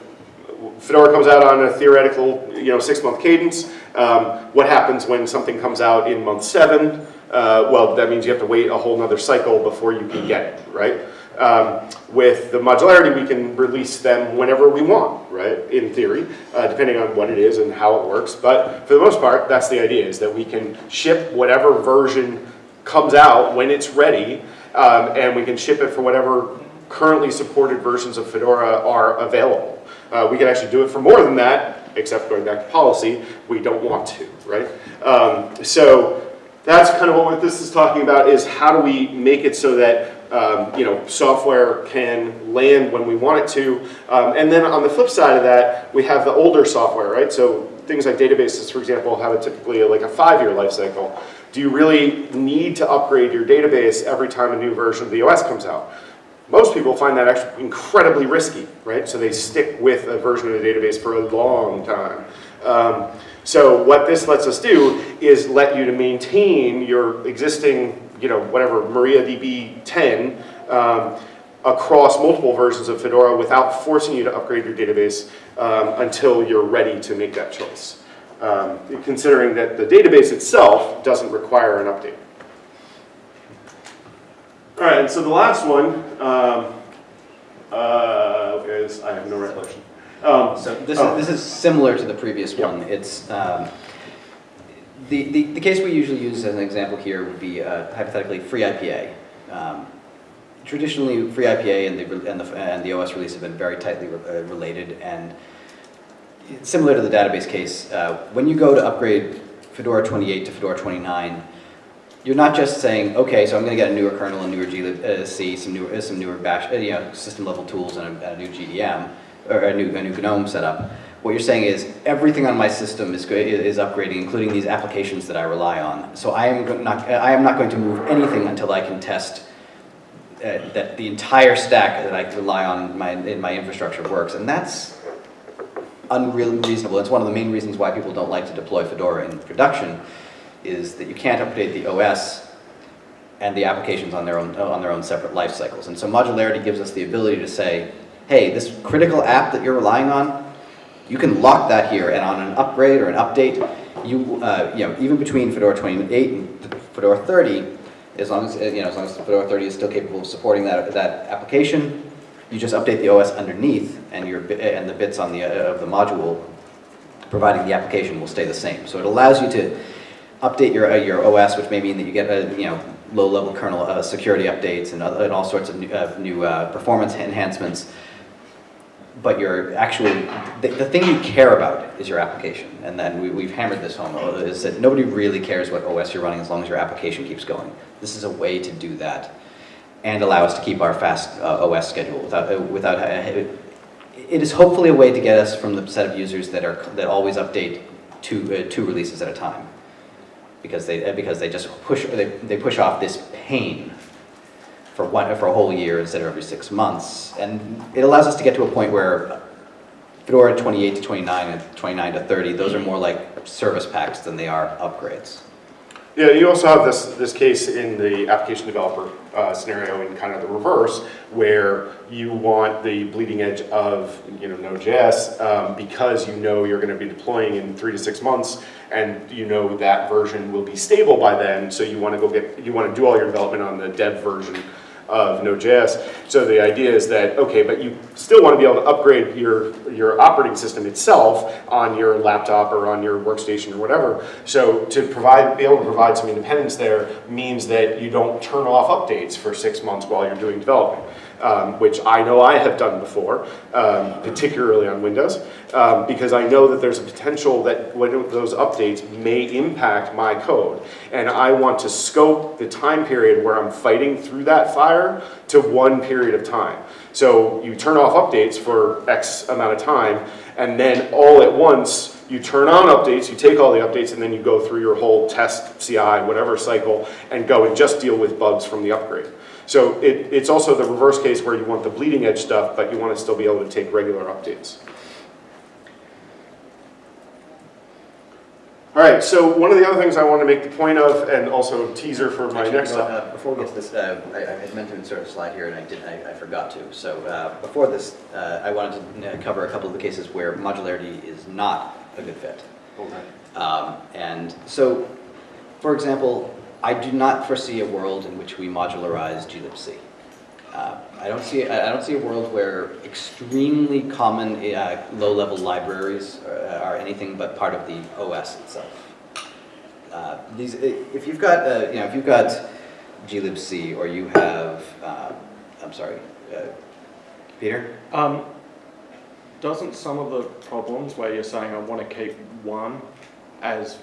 Fedora comes out on a theoretical, you know, six-month cadence. Um, what happens when something comes out in month seven? Uh, well, that means you have to wait a whole nother cycle before you can get it, right? Um, with the modularity, we can release them whenever we want, right? In theory, uh, depending on what it is and how it works. But for the most part, that's the idea: is that we can ship whatever version comes out when it's ready, um, and we can ship it for whatever currently supported versions of Fedora are available. Uh, we can actually do it for more than that, except going back to policy, we don't want to, right? Um, so that's kind of what this is talking about is how do we make it so that um, you know, software can land when we want it to. Um, and then on the flip side of that, we have the older software, right? So things like databases, for example, have a typically like a five-year life cycle. Do you really need to upgrade your database every time a new version of the OS comes out? Most people find that actually incredibly risky, right? So they stick with a version of the database for a long time. Um, so what this lets us do is let you to maintain your existing, you know, whatever, MariaDB 10 um, across multiple versions of Fedora without forcing you to upgrade your database um, until you're ready to make that choice. Um, considering that the database itself doesn't require an update. All right, and so the last one um, uh, is, I have no recollection. Um, So this, Oh. is, this is similar to the previous Yep. one. It's, um, the, the, the case we usually use as an example here would be uh, hypothetically FreeIPA. Um, traditionally, FreeIPA and the, and the, and the OS release have been very tightly re- uh, related and similar to the database case. Uh, when you go to upgrade Fedora 28 to Fedora 29, you're not just saying, okay, so I'm going to get a newer kernel, a newer glibc, some newer, uh, some newer bash, uh, you know, system level tools, and a, a new GDM, or a new, a new GNOME setup. What you're saying is everything on my system is, is upgrading, including these applications that I rely on. So I am not, I am not going to move anything until I can test uh, that the entire stack that I rely on in my, in my infrastructure works. And that's unreasonable. It's one of the main reasons why people don't like to deploy Fedora in production is that you can't update the OS and the applications on their own on their own separate life cycles. And so modularity gives us the ability to say, hey, this critical app that you're relying on, you can lock that here, and on an upgrade or an update, you uh, you know even between Fedora 28 and Fedora 30, as long as uh, you know as long as Fedora 30 is still capable of supporting that that application, you just update the OS underneath, and your and the bits on the uh, of the module providing the application will stay the same. So it allows you to update your, uh, your OS, which may mean that you get a, you know, low-level kernel uh, security updates and, and all sorts of new, uh, new uh, performance enhancements. But your actual, the, the thing you care about is your application. And then we, we've hammered this home, uh, is that nobody really cares what OS you're running as long as your application keeps going. This is a way to do that and allow us to keep our fast uh, OS schedule without, uh, without, uh, it is hopefully a way to get us from the set of users that are, that always update two, uh, two releases at a time because they, because they just push, they, they push off this pain for one, for a whole year instead of every six months. And it allows us to get to a point where Fedora 28 to 29 and 29 to 30, those are more like service packs than they are upgrades. Yeah, you also have this, this case in the application developer uh, scenario in kind of the reverse, where you want the bleeding edge of you know Node.js um, because you know you're going to be deploying in three to six months, and you know that version will be stable by then. So you want to go get you want to do all your development on the dev version of Node.js. So the idea is that, okay, but you still want to be able to upgrade your, your operating system itself on your laptop or on your workstation or whatever. So to provide, be able to provide some independence there means that you don't turn off updates for six months while you're doing development. Um, which I know I have done before, um, particularly on Windows, um, because I know that there's a potential that those updates may impact my code. And I want to scope the time period where I'm fighting through that fire to one period of time. So you turn off updates for X amount of time, and then all at once, you turn on updates, you take all the updates, and then you go through your whole test, CI, whatever cycle, and go and just deal with bugs from the upgrade. So it, it's also the reverse case where you want the bleeding edge stuff, but you want to still be able to take regular updates. All right, so one of the other things I want to make the point of, and also a teaser for my Actually, next uh, Before we get to this, uh, I I had meant to insert a slide here and I did, I I forgot to. So uh, before this, uh, I wanted to cover a couple of the cases where modularity is not a good fit. Um, And so, for example, I do not foresee a world in which we modularize glibc. Uh, I don't see, I don't see a world where extremely common uh, low-level libraries uh, are anything but part of the OS itself. Uh, These, if you've got, uh, you know, if you've got glibc or you have, uh, I'm sorry, Peter? Um, doesn't some of the problems where you're saying I want to keep one as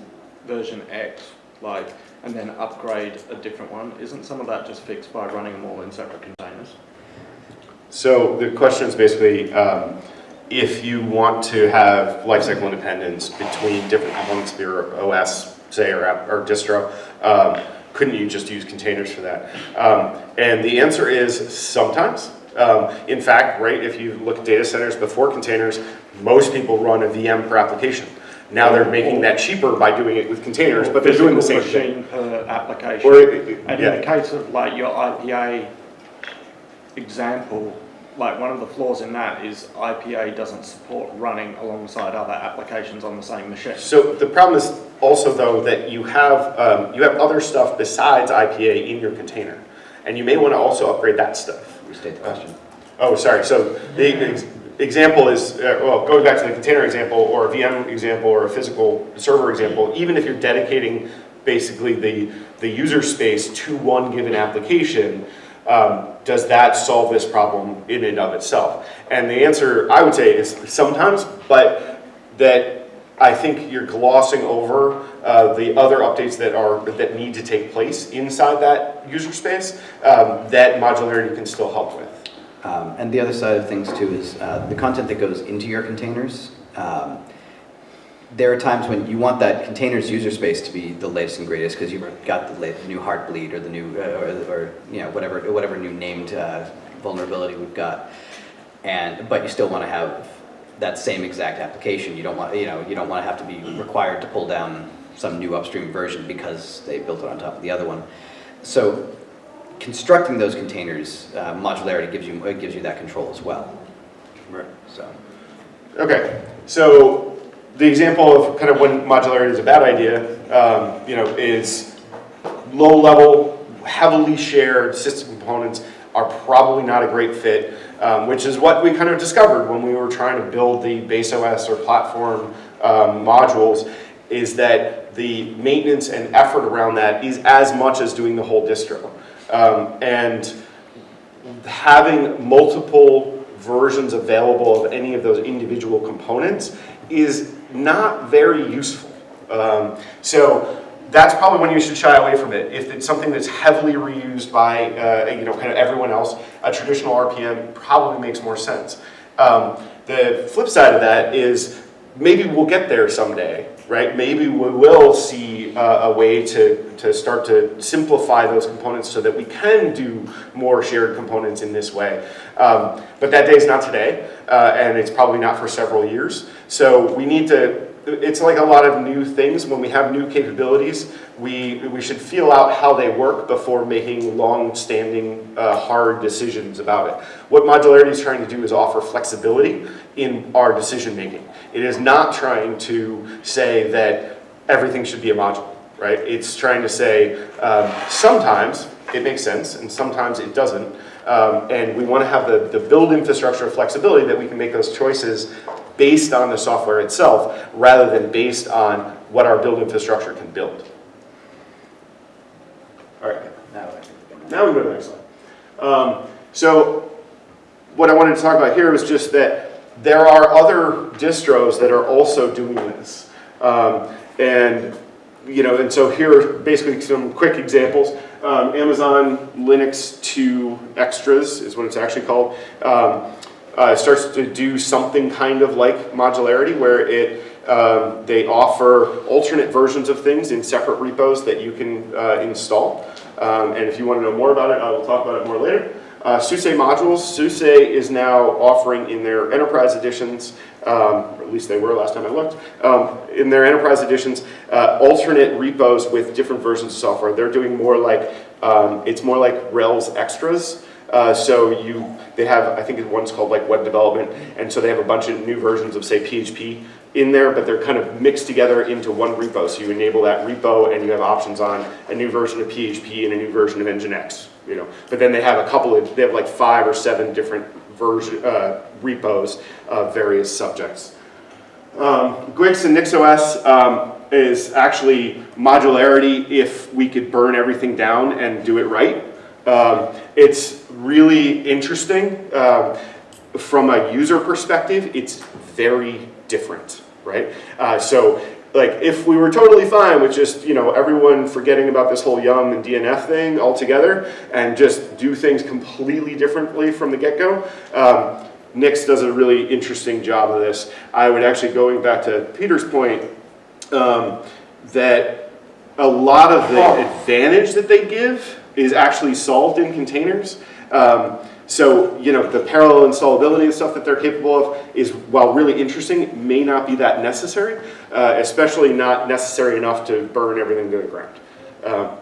version X, like, and then upgrade a different one, isn't some of that just fixed by running them all in separate containers? So the question is basically, um, if you want to have lifecycle independence between different components of your OS, say, or, app, or distro, um, couldn't you just use containers for that? Um, and the answer is sometimes. Um, in fact, right, if you look at data centers before containers, most people run a VM per application. Now they're making that cheaper by doing it with containers, but they're doing the same Physical thing. machine per application. Or, And yeah. in the case of like your IPA example, like one of the flaws in that is IPA doesn't support running alongside other applications on the same machine. So the problem is also though that you have, um, you have other stuff besides IPA in your container. And you may want to also upgrade that stuff. Restate the question. Oh, sorry, so the ex- example is, uh, well, going back to the container example, or a VM example, or a physical server example, even if you're dedicating basically the, the user space to one given application, um, does that solve this problem in and of itself? And the answer, I would say, is sometimes, but that I think you're glossing over uh, the other updates that are, that need to take place inside that user space um, that modularity can still help with. Um, And the other side of things too is uh, the content that goes into your containers. um, There are times when you want that container's user space to be the latest and greatest because you've got the new Heartbleed or the new, uh, or, or, you know, whatever, whatever new named uh, vulnerability we've got. And, but you still want to have that same exact application. You don't want, you know, you don't want to have to be required to pull down some new upstream version because they built it on top of the other one. So constructing those containers, uh, modularity gives you, it gives you that control as well. Right. So, Okay, so the example of kind of when modularity is a bad idea, um, you know, is low-level, heavily shared system components are probably not a great fit, um, which is what we kind of discovered when we were trying to build the base OS or platform um, modules, is that the maintenance and effort around that is as much as doing the whole distro. Um, and having multiple versions available of any of those individual components is not very useful. Um, so that's probably when you should shy away from it. If it's something that's heavily reused by uh, you know kind of everyone else, a traditional RPM probably makes more sense. Um, the flip side of that is maybe we'll get there someday, right? Maybe we will see uh, a way to, to start to simplify those components so that we can do more shared components in this way. Um, but that day is not today, uh, and it's probably not for several years. So we need to, it's like a lot of new things. When we have new capabilities, we, we should feel out how they work before making long-standing, uh, hard decisions about it. What modularity is trying to do is offer flexibility in our decision-making. It is not trying to say that everything should be a module, right? It's trying to say um, sometimes it makes sense and sometimes it doesn't. Um, and we want to have the, the build infrastructure flexibility that we can make those choices based on the software itself rather than based on what our build infrastructure can build. All right. now we Now we go to the next slide. Um, so what I wanted to talk about here was just that there are other distros that are also doing this. Um, and, you know, and so here are basically some quick examples. Um, Amazon Linux 2 Extras is what it's actually called. Um, uh, starts to do something kind of like modularity where it um, they offer alternate versions of things in separate repos that you can uh, install. Um, and if you want to know more about it, I will talk about it more later. Uh, SUSE modules, SUSE is now offering in their enterprise editions, um, or at least they were last time I looked, um, in their enterprise editions, uh, alternate repos with different versions of software. They're doing more like, um, it's more like Rails extras. Uh, so you, they have, I think one's called like web development, and so they have a bunch of new versions of say PHP in there, but they're kind of mixed together into one repo. So you enable that repo and you have options on a new version of PHP and a new version of Nginx, you know. But then they have a couple of, they have like five or seven different version, uh, repos of various subjects. Um, Guix and NixOS um, is actually modularity if we could burn everything down and do it right. Um, it's really interesting. Um, from a user perspective, it's very different, right? Uh, so like if we were totally fine with just, you know, everyone forgetting about this whole YUM and DNF thing altogether and just do things completely differently from the get-go, um, Nix does a really interesting job of this. I would actually, going back to Peter's point, um, that a lot of the advantage that they give is actually solved in containers. Um, so, you know, the parallel installability and stuff that they're capable of is, while really interesting, may not be that necessary, uh, especially not necessary enough to burn everything to the ground. Um,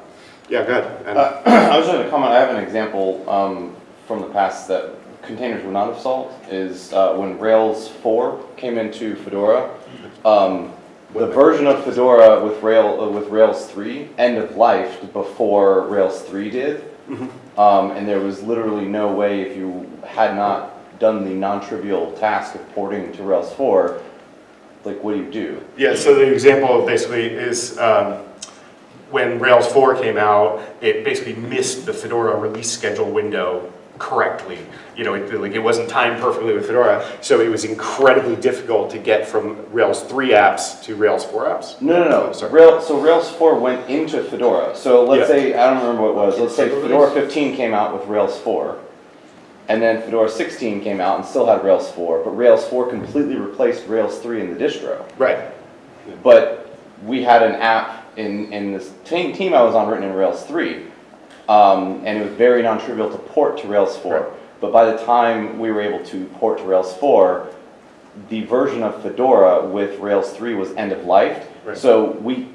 yeah, go ahead. Uh, [CLEARS THROAT] I was going to comment, I have an example um, from the past that containers would not have solved, is uh, when Rails 4 came into Fedora, um, the version of Fedora with, Rail, uh, with Rails 3 end of life before Rails 3 did. Um, and there was literally no way if you had not done the non-trivial task of porting to Rails 4, like what do you do? Yeah, so the example basically is um, when Rails 4 came out, it basically missed the Fedora release schedule window correctly. You know, it, like it wasn't timed perfectly with Fedora, so it was incredibly difficult to get from Rails 3 apps to Rails 4 apps. No, no, no. Oh, sorry. Rail, so Rails 4 went into Fedora. So let's Yeah. say, I don't remember what it was, let's say Fedora 15 came out with Rails 4. And then Fedora 16 came out and still had Rails 4, but Rails 4 completely replaced Rails 3 in the distro. Right. But we had an app in, in this team, team I was on written in Rails 3, um, and it was very non-trivial to port to Rails 4. Right. But by the time we were able to port to Rails 4, the version of Fedora with Rails 3 was end of life. Right. So we,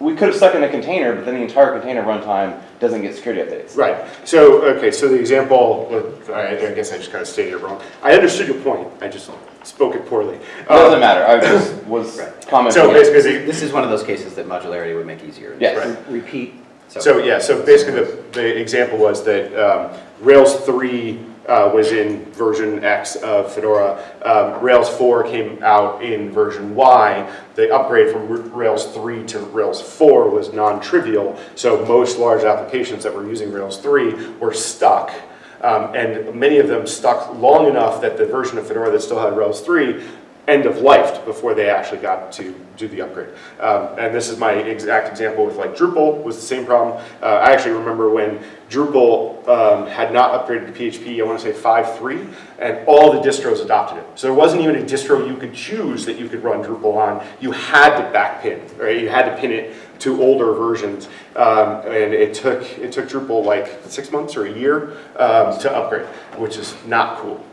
we could have stuck in a container, but then the entire container runtime doesn't get security updates. Right. So, okay, so the example, I I guess I just kind of stated it wrong. I understood your point, I just spoke it poorly. It doesn't Um, matter, I just was Right. commenting. So basically, This is one of those cases that modularity would make easier. Yes. Right. Repeat. So yeah, so basically the, the example was that um, Rails 3 uh, was in version X of Fedora. Um, Rails 4 came out in version Y. The upgrade from Rails 3 to Rails 4 was non-trivial. So most large applications that were using Rails 3 were stuck. Um, and many of them stuck long enough that the version of Fedora that still had Rails 3 end of life before they actually got to do the upgrade. Um, and this is my exact example with like Drupal was the same problem. Uh, I actually remember when Drupal um, had not upgraded to PHP, I want to say 5.3, and all the distros adopted it. So there wasn't even a distro you could choose that you could run Drupal on. You had to backpin, right? You had to pin it to older versions. Um, and it took, it took Drupal like six months or a year um, to upgrade, which is not cool.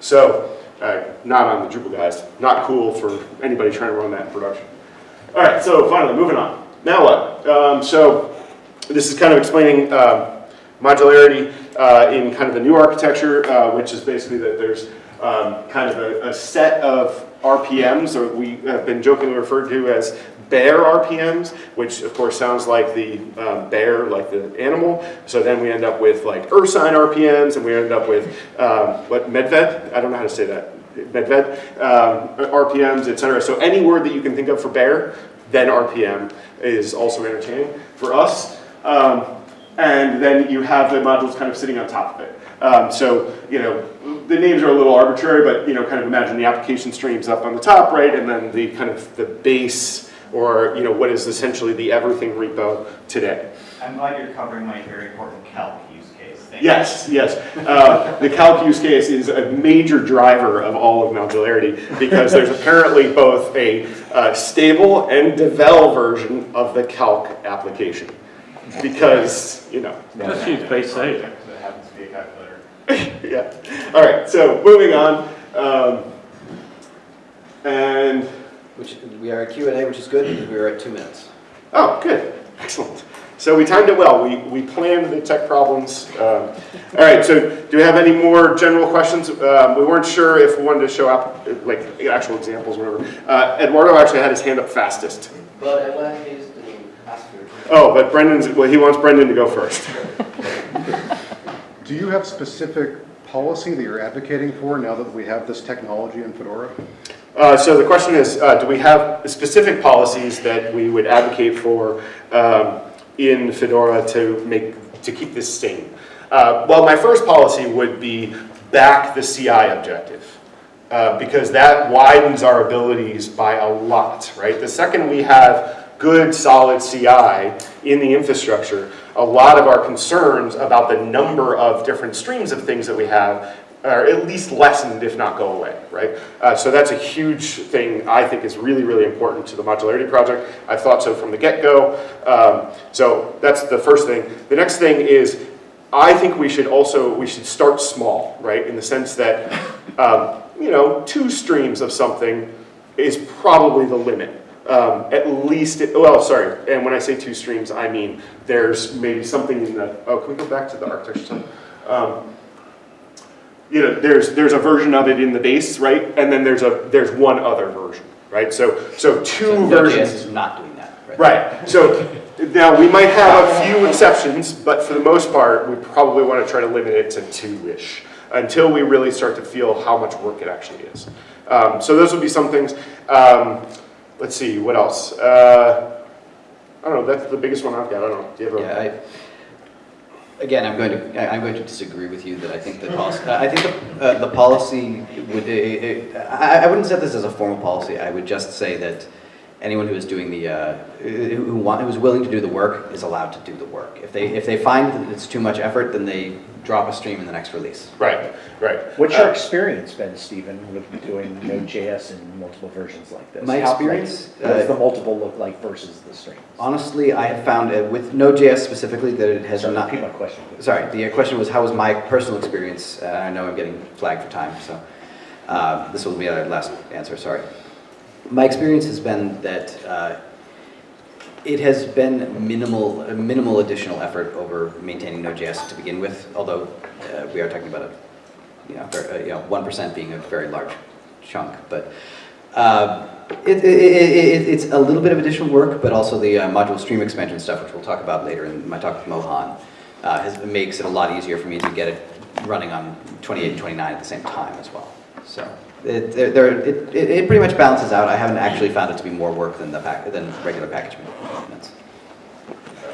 So, uh, not on the Drupal guys, not cool for anybody trying to run that in production. All right, so finally, moving on. Now what? Um, so, this is kind of explaining um, modularity uh, in kind of the new architecture, uh, which is basically that there's um, kind of a, a set of RPMs, or we have been jokingly referred to as bear RPMs, which of course sounds like the um, bear, like the animal. So then we end up with like Ursine RPMs, and we end up with um, what Medved? I don't know how to say that. Medved um, RPMs, etc. So any word that you can think of for bear, then RPM is also entertaining for us. Um, and then you have the modules kind of sitting on top of it. Um, so, you know, the names are a little arbitrary, but you know, kind of imagine the application streams up on the top, right, and then the kind of the base, or you know, what is essentially the everything repo today. I'm glad you're covering my very important calc use case. Thank you. Yes, yes. Uh, the calc use case is a major driver of all of modularity because there's apparently both a uh, stable and devel version of the calc application. Because, you know, Just use BC. That happens to be a calculator. [LAUGHS] yeah. All right, so moving on. Um, and, Which, we are at Q and A, which is good, we're at two minutes. oh, good, excellent. So we timed it well. We, we planned the tech problems. Um, all right, so do we have any more general questions? Um, we weren't sure if we wanted to show up, like, actual examples or whatever. Uh, Eduardo actually had his hand up fastest. But I want his to ask you. Oh, but Brendan's, well, he wants Brendan to go first. [LAUGHS] Do you have specific policy that you're advocating for now that we have this technology in Fedora? Uh, so the question is, uh, do we have specific policies that we would advocate for um, in Fedora to make to keep this sane? Uh, well, my first policy would be back the CI objective. Uh, because that widens our abilities by a lot, right? The second we have good, solid CI in the infrastructure, a lot of our concerns about the number of different streams of things that we have are at least lessened, if not go away, right? Uh, so that's a huge thing I think is really, really important to the modularity project. I thought so from the get-go. Um, so that's the first thing. The next thing is I think we should also, we should start small, right? In the sense that, um, you know, two streams of something is probably the limit. Um, at least, it, well, sorry, and when I say two streams, I mean there's maybe something in the, oh, can we go back to the architecture stuff? Um, you know, there's, there's a version of it in the base, right? And then there's a, there's one other version, right? So, so two So versions. Is not doing that, right? Right, so now we might have a few exceptions, but for the most part, we probably want to try to limit it to two-ish until we really start to feel how much work it actually is. Um, so those would be some things. Um, let's see, what else? Uh, I don't know, that's the biggest one I've got, I don't know, do you have a? Yeah, I, again, I'm going to, I'm going to disagree with you that I think the policy, I think the, uh, the policy would, it- it- I, I wouldn't set this as a formal policy, I would just say that anyone who is doing the, uh, who who want, who's willing to do the work is allowed to do the work. If they, if they find that it's too much effort, then they drop a stream in the next release. Right, right. What's your Uh, experience been, Stephen, with doing Node.js in multiple versions like this? My How- experience, What does uh, the multiple look like versus the streams? Honestly, I have found uh, with Node.js specifically that it has Sorry, not. repeat my question. Sorry, the question was how was my personal experience? Uh, I know I'm getting flagged for time, so uh, this will be our last answer, sorry. My experience has been that uh, it has been minimal, minimal additional effort over maintaining Node.js to begin with, although uh, we are talking about a, you know, uh, you know, 1% being a very large chunk, but uh, it, it, it, it, it's a little bit of additional work, but also the uh, module stream expansion stuff, which we'll talk about later in my talk with Mohan, uh, has, makes it a lot easier for me to get it running on 28 and 29 at the same time as well. So it, there, it, it, it pretty much balances out. I haven't actually found it to be more work than the pack, than regular package maintenance.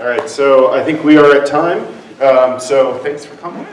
All right, so I think we are at time. Um, so thanks for coming.